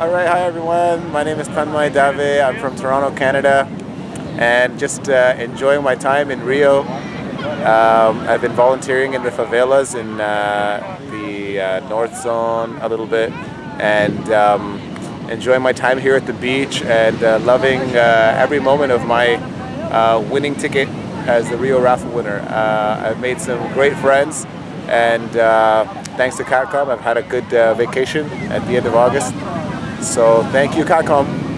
All right, hi everyone. My name is Tanmay Dave. I'm from Toronto, Canada, and just uh, enjoying my time in Rio. Um, I've been volunteering in the favelas in uh, the uh, North Zone a little bit, and um, enjoying my time here at the beach and uh, loving uh, every moment of my uh, winning ticket as the Rio raffle winner. I've made some great friends, and thanks to CatComm, I've had a good vacation at the end of August. So thank you, CatComm.